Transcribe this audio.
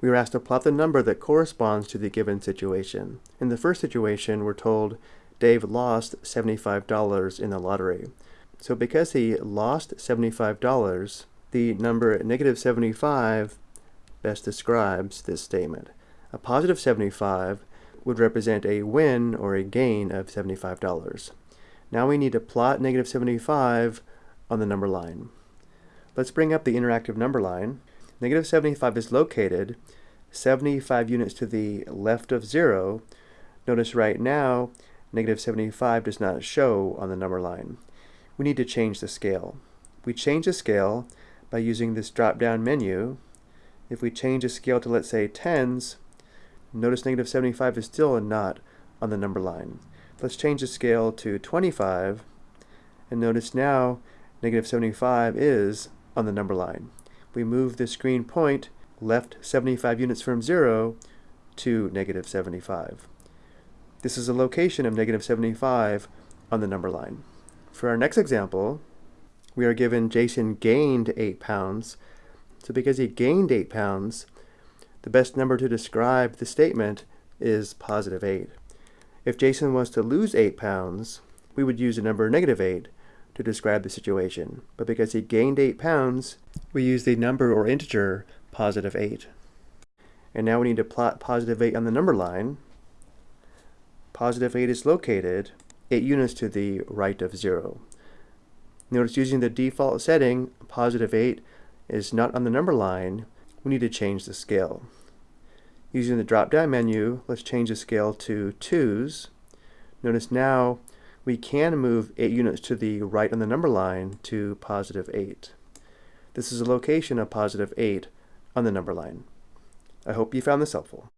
we were asked to plot the number that corresponds to the given situation. In the first situation, we're told Dave lost $75 in the lottery. So because he lost $75, the number negative 75 best describes this statement. A positive 75 would represent a win or a gain of $75. Now we need to plot negative 75 on the number line. Let's bring up the interactive number line. Negative 75 is located 75 units to the left of 0. Notice right now, negative 75 does not show on the number line. We need to change the scale. We change the scale by using this drop-down menu. If we change the scale to, let's say, tens, notice negative 75 is still not on the number line. Let's change the scale to 25, and notice now negative 75 is on the number line. We move the screen point left 75 units from 0 to negative 75. This is a location of negative 75 on the number line. For our next example, we are given Jason gained 8 pounds. So because he gained 8 pounds, the best number to describe the statement is positive 8. If Jason was to lose 8 pounds, we would use the number negative 8 to describe the situation. But because he gained 8 pounds, we use the number or integer positive 8. And now we need to plot positive 8 on the number line. Positive 8 is located 8 units to the right of 0. Notice using the default setting, positive 8 is not on the number line. We need to change the scale. Using the drop-down menu, let's change the scale to 2's. Notice now we can move 8 units to the right on the number line to positive 8. This is a location of positive 8 on the number line. I hope you found this helpful.